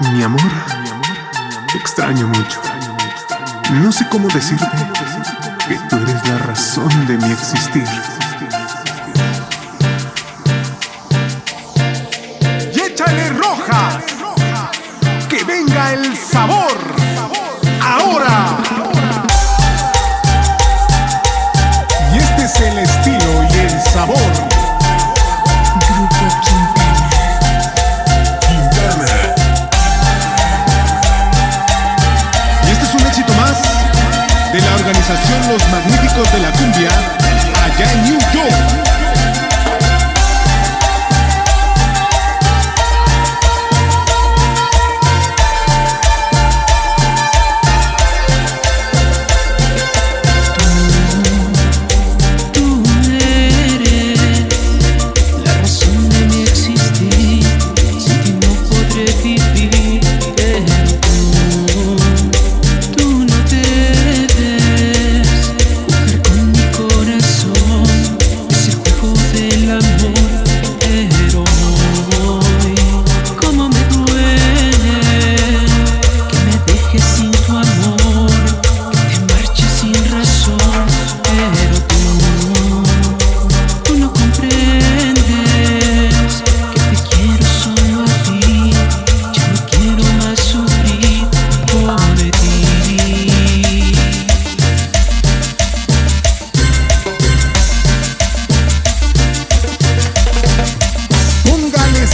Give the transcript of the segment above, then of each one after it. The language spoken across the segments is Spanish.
Mi amor, te extraño mucho. No sé cómo decirte que tú eres la razón de mi existir. Y échale roja, que venga el sabor. Magníficos de la Cumbia allá en New York.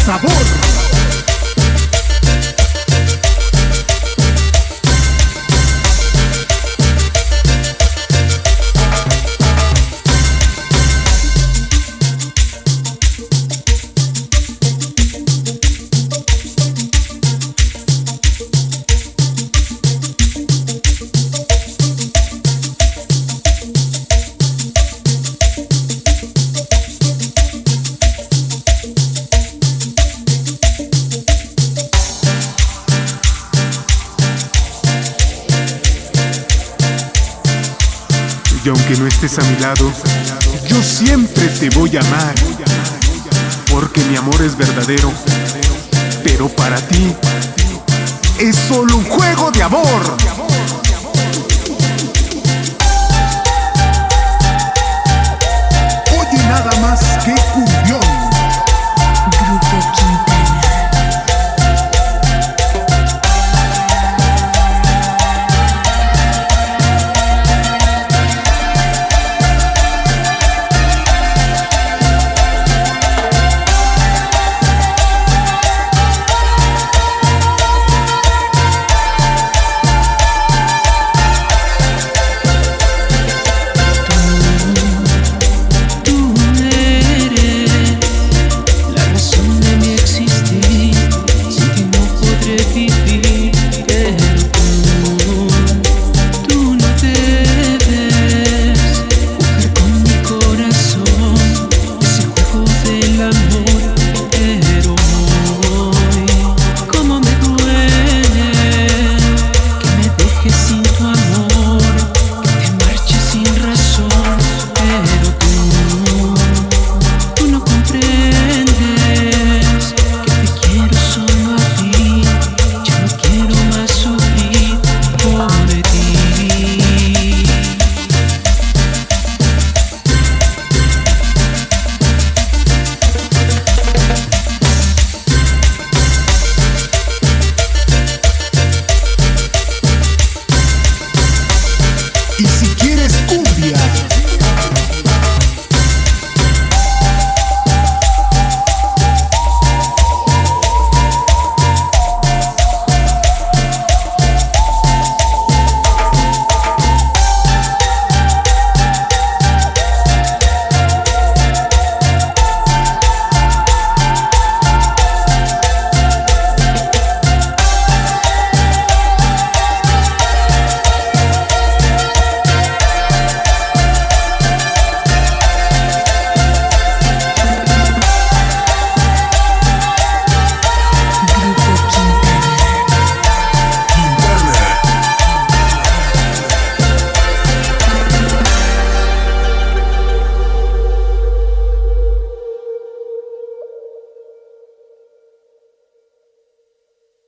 Sabor. Y aunque no estés a mi lado, yo siempre te voy a amar. Porque mi amor es verdadero. Pero para ti es solo un juego de amor.